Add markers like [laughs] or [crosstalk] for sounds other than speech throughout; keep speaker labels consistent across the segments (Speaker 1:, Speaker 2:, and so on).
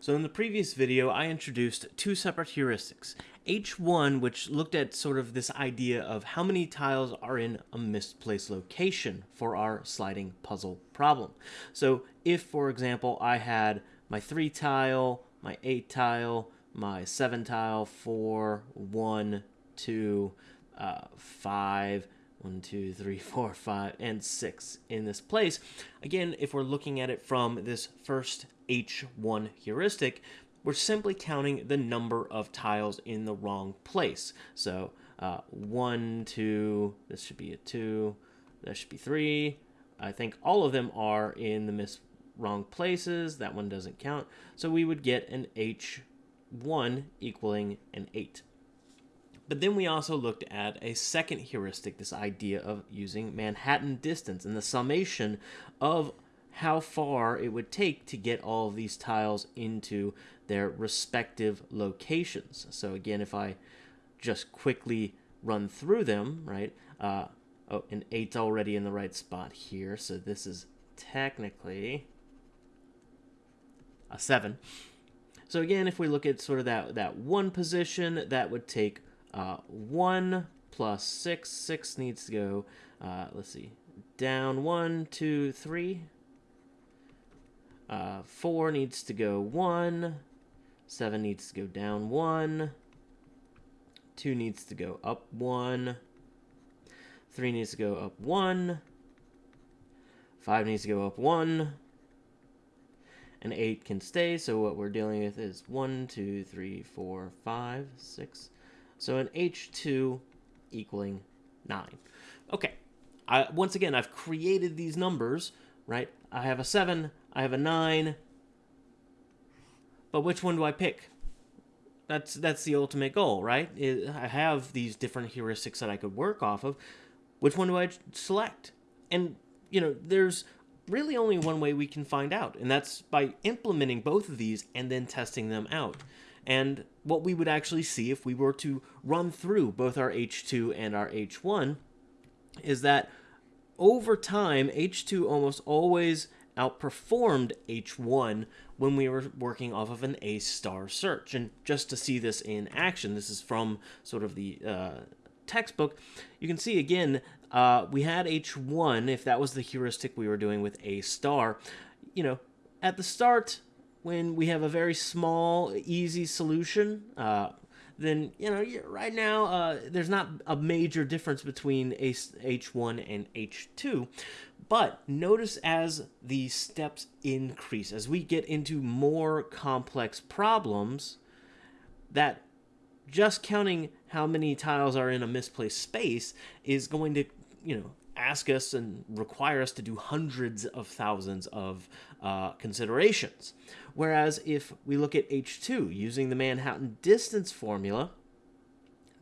Speaker 1: So in the previous video, I introduced two separate heuristics. H1, which looked at sort of this idea of how many tiles are in a misplaced location for our sliding puzzle problem. So if, for example, I had my 3 tile, my 8 tile, my 7 tile, 4, 1, 2, uh, 5, one, two, three, four, five, and six in this place. Again, if we're looking at it from this first H1 heuristic, we're simply counting the number of tiles in the wrong place. So uh, one, two, this should be a two, that should be three. I think all of them are in the mis wrong places. That one doesn't count. So we would get an H1 equaling an 8. But then we also looked at a second heuristic, this idea of using Manhattan distance and the summation of how far it would take to get all of these tiles into their respective locations. So again, if I just quickly run through them, right, uh, oh, an 8's already in the right spot here, so this is technically a 7. So again, if we look at sort of that, that one position, that would take uh, 1 plus 6. 6 needs to go, uh, let's see, down 1, 2, 3. Uh, 4 needs to go 1. 7 needs to go down 1. 2 needs to go up 1. 3 needs to go up 1. 5 needs to go up 1. And 8 can stay, so what we're dealing with is 1, 2, 3, 4, 5, 6, so an H2 equaling 9. Okay, I, once again, I've created these numbers, right? I have a 7, I have a 9, but which one do I pick? That's that's the ultimate goal, right? I have these different heuristics that I could work off of. Which one do I select? And, you know, there's really only one way we can find out, and that's by implementing both of these and then testing them out. And what we would actually see if we were to run through both our H2 and our H1 is that over time, H2 almost always outperformed H1 when we were working off of an A star search. And just to see this in action, this is from sort of the uh, textbook, you can see again, uh, we had H1, if that was the heuristic we were doing with A star, you know, at the start, when we have a very small, easy solution, uh, then, you know, right now, uh, there's not a major difference between H1 and H2. But notice as the steps increase, as we get into more complex problems, that just counting how many tiles are in a misplaced space is going to, you know, ask us and require us to do hundreds of thousands of uh, considerations. Whereas if we look at H2 using the Manhattan distance formula,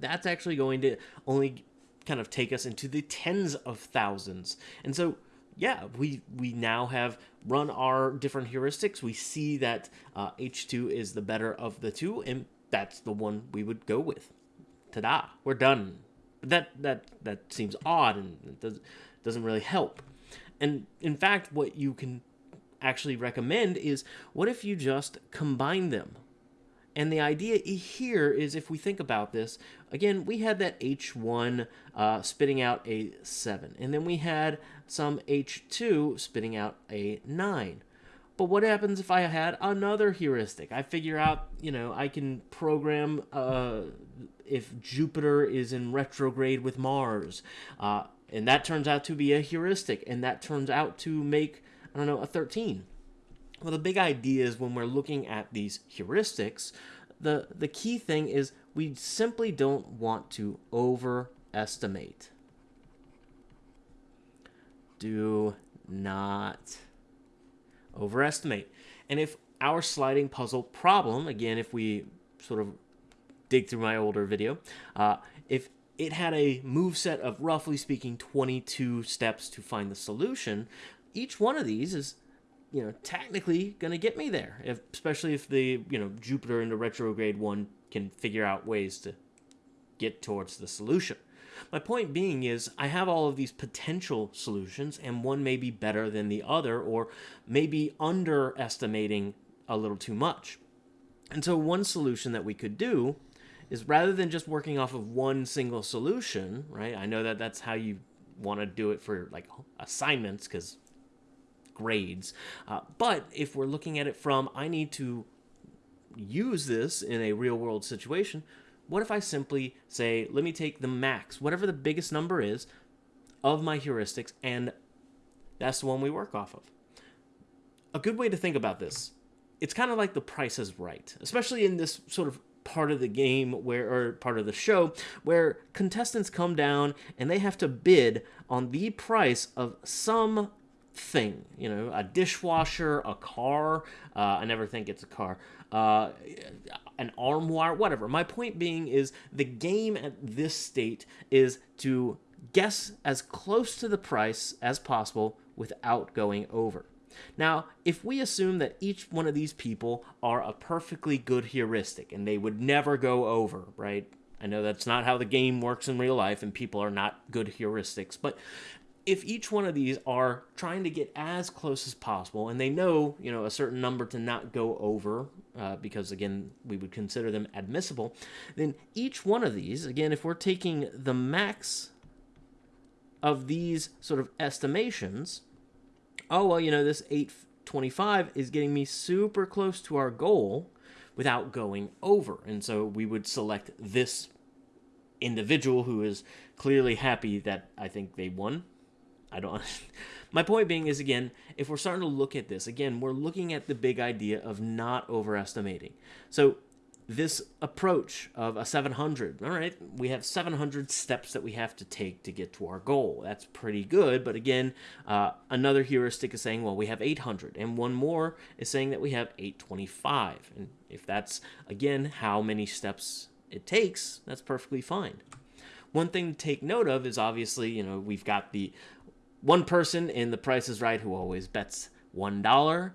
Speaker 1: that's actually going to only kind of take us into the tens of thousands. And so, yeah, we, we now have run our different heuristics. We see that uh, H2 is the better of the two, and that's the one we would go with. Ta-da, we're done. That, that, that seems odd and does, doesn't really help. And in fact, what you can actually recommend is what if you just combine them? And the idea here is if we think about this, again, we had that H1 uh, spitting out a 7, and then we had some H2 spitting out a 9. But what happens if I had another heuristic? I figure out, you know, I can program uh, if Jupiter is in retrograde with Mars. Uh, and that turns out to be a heuristic, and that turns out to make I don't know, a 13. Well, the big idea is when we're looking at these heuristics, the, the key thing is we simply don't want to overestimate. Do not overestimate. And if our sliding puzzle problem, again, if we sort of dig through my older video, uh, if it had a move set of roughly speaking 22 steps to find the solution, each one of these is you know technically going to get me there. If, especially if the you know jupiter in the retrograde one can figure out ways to get towards the solution. My point being is i have all of these potential solutions and one may be better than the other or maybe underestimating a little too much. And so one solution that we could do is rather than just working off of one single solution, right? I know that that's how you want to do it for like assignments because grades. Uh, but if we're looking at it from, I need to use this in a real world situation, what if I simply say, let me take the max, whatever the biggest number is of my heuristics, and that's the one we work off of. A good way to think about this, it's kind of like the price is right, especially in this sort of part of the game where or part of the show where contestants come down and they have to bid on the price of some thing you know a dishwasher a car uh, i never think it's a car uh, an armoire whatever. My point being is the game at this state is to guess as close to the price as possible without going over now, if we assume that each one of these people are a perfectly good heuristic and they would never go over, right? I know that's not how the game works in real life and people are not good heuristics, but if each one of these are trying to get as close as possible and they know, you know, a certain number to not go over uh, because again, we would consider them admissible, then each one of these, again, if we're taking the max of these sort of estimations, oh, well, you know, this 825 is getting me super close to our goal without going over. And so we would select this individual who is clearly happy that I think they won. I don't. [laughs] My point being is again, if we're starting to look at this, again, we're looking at the big idea of not overestimating. So this approach of a 700 all right we have 700 steps that we have to take to get to our goal. That's pretty good but again uh, another heuristic is saying well we have 800 and one more is saying that we have 825 and if that's again how many steps it takes that's perfectly fine. One thing to take note of is obviously you know we've got the one person in the price is right who always bets one dollar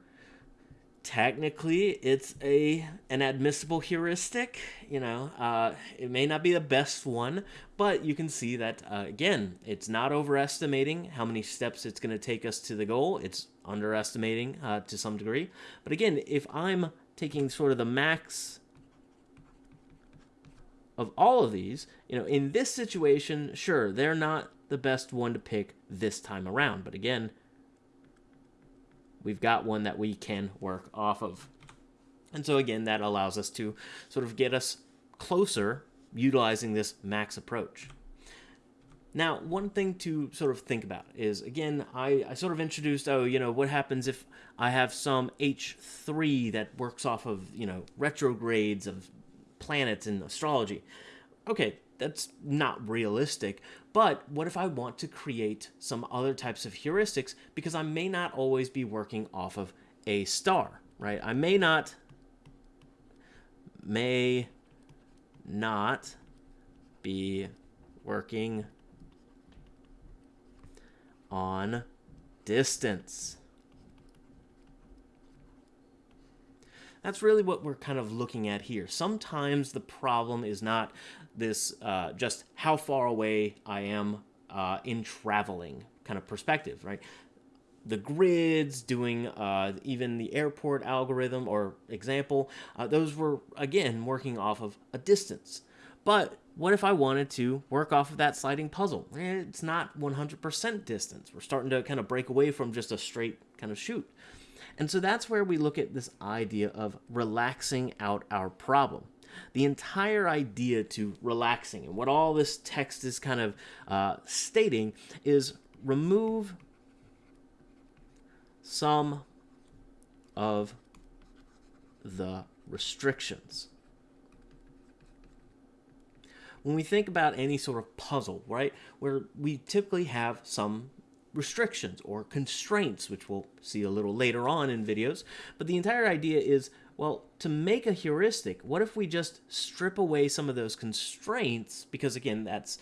Speaker 1: technically it's a an admissible heuristic you know uh, it may not be the best one but you can see that uh, again it's not overestimating how many steps it's going to take us to the goal. It's underestimating uh, to some degree. But again if i'm taking sort of the max of all of these you know in this situation sure they're not the best one to pick this time around. But again we've got one that we can work off of. And so again, that allows us to sort of get us closer utilizing this max approach. Now, one thing to sort of think about is, again, I, I sort of introduced, oh, you know, what happens if I have some H3 that works off of, you know, retrogrades of planets in astrology. Okay, that's not realistic. But what if I want to create some other types of heuristics because I may not always be working off of a star, right? I may not may not be working on distance. That's really what we're kind of looking at here. Sometimes the problem is not this uh, just how far away I am uh, in traveling kind of perspective, right? The grids, doing uh, even the airport algorithm or example, uh, those were, again, working off of a distance. But what if I wanted to work off of that sliding puzzle? It's not 100% distance. We're starting to kind of break away from just a straight kind of shoot. And so that's where we look at this idea of relaxing out our problem the entire idea to relaxing and what all this text is kind of uh, stating is remove some of the restrictions. When we think about any sort of puzzle, right, where we typically have some restrictions or constraints, which we'll see a little later on in videos, but the entire idea is well, to make a heuristic, what if we just strip away some of those constraints? Because again, that's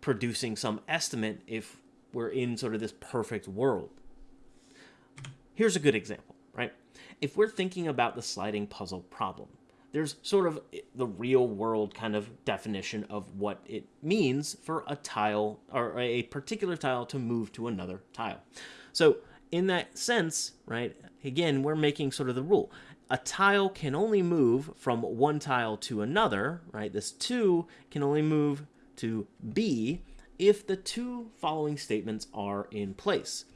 Speaker 1: producing some estimate if we're in sort of this perfect world. Here's a good example, right? If we're thinking about the sliding puzzle problem, there's sort of the real world kind of definition of what it means for a tile or a particular tile to move to another tile. So in that sense, right, again, we're making sort of the rule. A tile can only move from one tile to another, right? This 2 can only move to B if the two following statements are in place.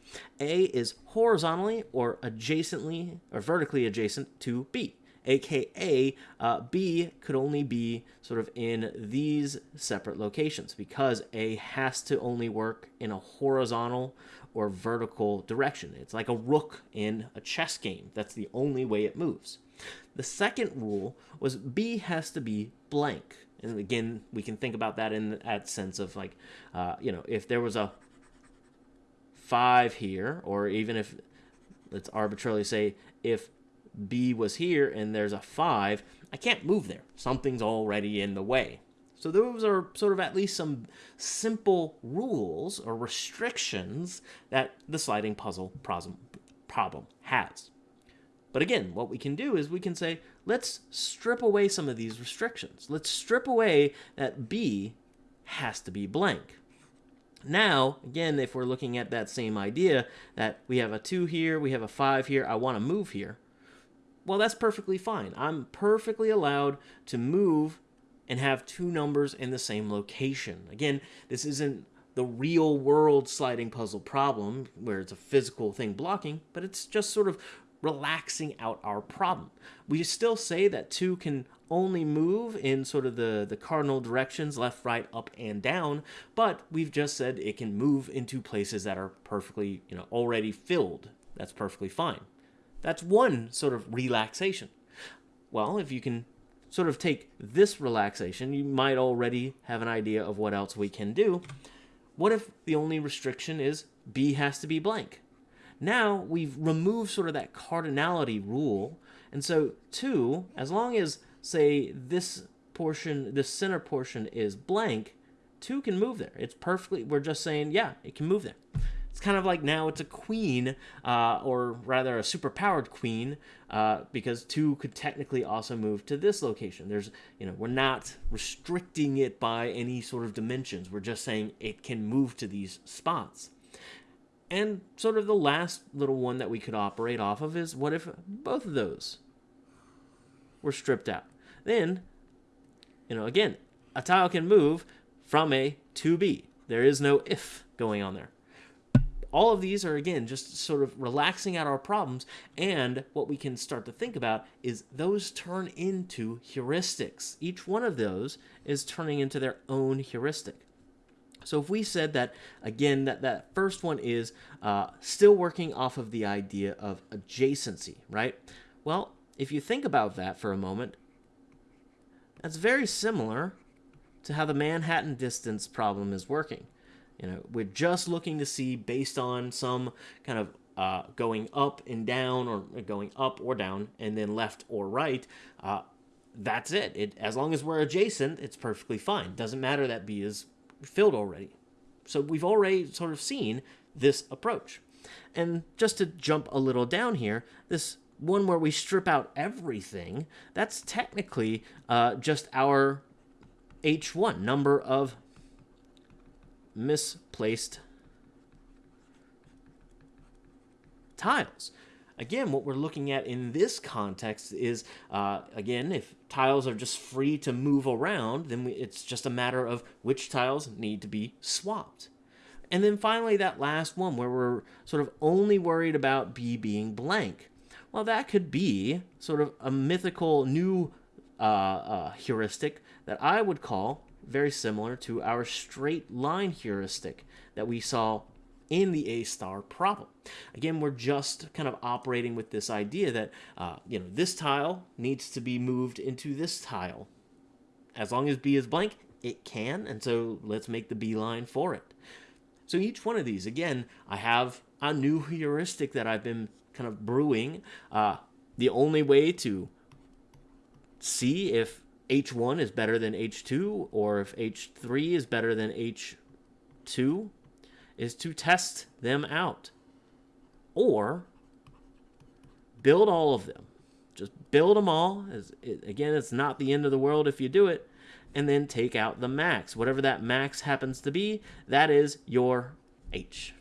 Speaker 1: A is horizontally or adjacently or vertically adjacent to B aka uh, B could only be sort of in these separate locations because A has to only work in a horizontal or vertical direction. It's like a rook in a chess game. That's the only way it moves. The second rule was B has to be blank. And again, we can think about that in that sense of like, uh, you know, if there was a five here, or even if, let's arbitrarily say, if B was here and there's a 5, I can't move there. Something's already in the way. So those are sort of at least some simple rules or restrictions that the sliding puzzle problem has. But again, what we can do is we can say, let's strip away some of these restrictions. Let's strip away that B has to be blank. Now, again, if we're looking at that same idea that we have a 2 here, we have a 5 here, I want to move here, well, that's perfectly fine. I'm perfectly allowed to move and have two numbers in the same location. Again, this isn't the real world sliding puzzle problem where it's a physical thing blocking, but it's just sort of relaxing out our problem. We still say that two can only move in sort of the, the cardinal directions, left, right, up, and down, but we've just said it can move into places that are perfectly, you know, already filled. That's perfectly fine. That's one sort of relaxation. Well, if you can sort of take this relaxation, you might already have an idea of what else we can do. What if the only restriction is B has to be blank? Now we've removed sort of that cardinality rule. And so 2, as long as, say, this portion, this center portion is blank, 2 can move there. It's perfectly, we're just saying, yeah, it can move there. It's kind of like now it's a queen, uh, or rather a superpowered queen, uh, because two could technically also move to this location. There's, you know, we're not restricting it by any sort of dimensions. We're just saying it can move to these spots. And sort of the last little one that we could operate off of is what if both of those were stripped out? Then, you know, again, a tile can move from A to B. There is no if going on there. All of these are, again, just sort of relaxing out our problems. And what we can start to think about is those turn into heuristics. Each one of those is turning into their own heuristic. So if we said that, again, that, that first one is uh, still working off of the idea of adjacency, right? Well, if you think about that for a moment, that's very similar to how the Manhattan distance problem is working. You know, we're just looking to see based on some kind of uh, going up and down or going up or down and then left or right. Uh, that's it. it. As long as we're adjacent, it's perfectly fine. Doesn't matter that B is filled already. So we've already sort of seen this approach. And just to jump a little down here, this one where we strip out everything, that's technically uh, just our H1, number of misplaced tiles. Again, what we're looking at in this context is, uh, again, if tiles are just free to move around, then we, it's just a matter of which tiles need to be swapped. And then finally, that last one where we're sort of only worried about B being blank. Well, that could be sort of a mythical new uh, uh, heuristic that I would call very similar to our straight line heuristic that we saw in the A star problem. Again, we're just kind of operating with this idea that, uh, you know, this tile needs to be moved into this tile. As long as B is blank, it can, and so let's make the B line for it. So each one of these, again, I have a new heuristic that I've been kind of brewing. Uh, the only way to see if H1 is better than H2 or if H3 is better than H2 is to test them out. Or build all of them. Just build them all. Again, it's not the end of the world if you do it. And then take out the max. Whatever that max happens to be, that is your H.